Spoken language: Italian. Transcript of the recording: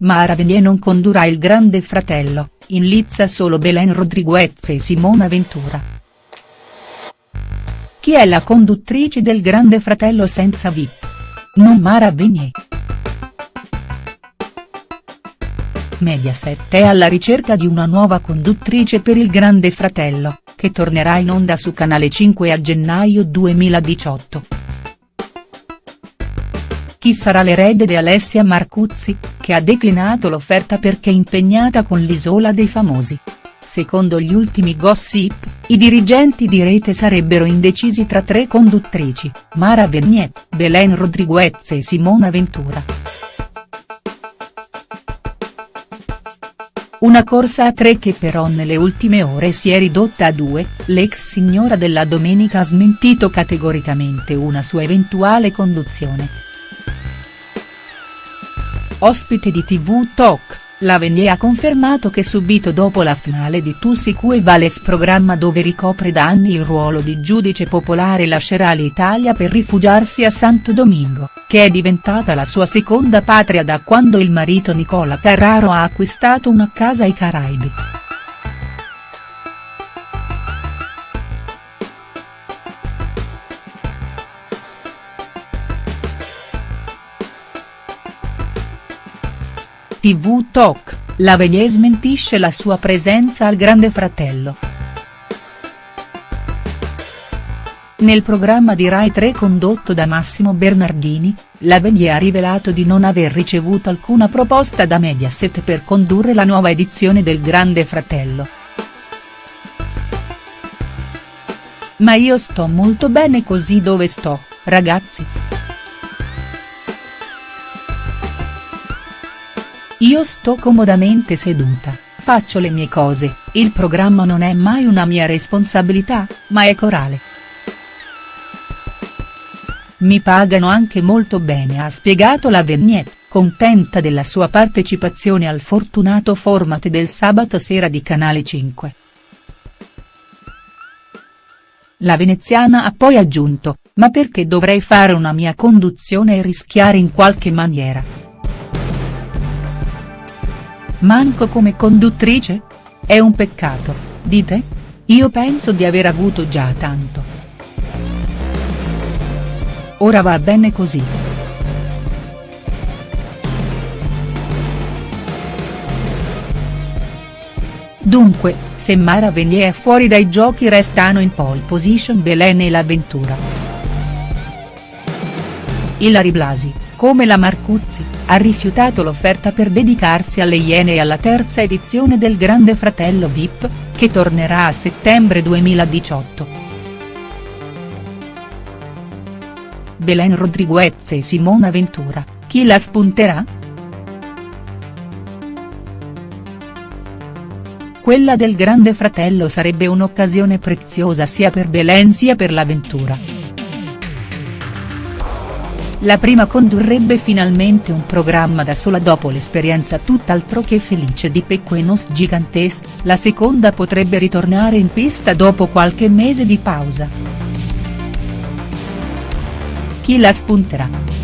Mara Venier non condurrà il Grande Fratello, in lizza solo Belen Rodriguez e Simona Ventura. Chi è la conduttrice del Grande Fratello senza VIP? Non Mara Venier. Mediaset è alla ricerca di una nuova conduttrice per il Grande Fratello, che tornerà in onda su Canale 5 a gennaio 2018. Chi sarà l'erede di Alessia Marcuzzi, che ha declinato l'offerta perché impegnata con l'Isola dei Famosi. Secondo gli ultimi gossip, i dirigenti di rete sarebbero indecisi tra tre conduttrici, Mara Verniet, Belen Rodriguez e Simona Ventura. Una corsa a tre che però nelle ultime ore si è ridotta a due, l'ex signora della Domenica ha smentito categoricamente una sua eventuale conduzione. Ospite di TV Talk, la Venier ha confermato che subito dopo la finale di Tussi Cue Vales programma dove ricopre da anni il ruolo di giudice popolare lascerà l'Italia per rifugiarsi a Santo Domingo che è diventata la sua seconda patria da quando il marito Nicola Carraro ha acquistato una casa ai Caraibi. TV Talk, la Venier smentisce la sua presenza al Grande Fratello. Nel programma di Rai 3 condotto da Massimo Bernardini, la Venier ha rivelato di non aver ricevuto alcuna proposta da Mediaset per condurre la nuova edizione del Grande Fratello. Ma io sto molto bene così dove sto, ragazzi. Io sto comodamente seduta, faccio le mie cose, il programma non è mai una mia responsabilità, ma è corale. Mi pagano anche molto bene ha spiegato la Vignette, contenta della sua partecipazione al fortunato format del sabato sera di Canale 5. La veneziana ha poi aggiunto, ma perché dovrei fare una mia conduzione e rischiare in qualche maniera. Manco come conduttrice? È un peccato, dite? Io penso di aver avuto già tanto. Ora va bene così. Dunque, se Mara Venier è fuori dai giochi restano in pole position Belen e l'avventura. Ilari Blasi, come la Marcuzzi, ha rifiutato l'offerta per dedicarsi alle Iene e alla terza edizione del Grande Fratello Vip, che tornerà a settembre 2018. Belen Rodriguez e Simona Ventura, chi la spunterà?. Quella del Grande Fratello sarebbe un'occasione preziosa sia per Belen sia per l'avventura. La prima condurrebbe finalmente un programma da sola dopo l'esperienza tutt'altro che felice di Pequenos Gigantes, la seconda potrebbe ritornare in pista dopo qualche mese di pausa chi la spunterà?.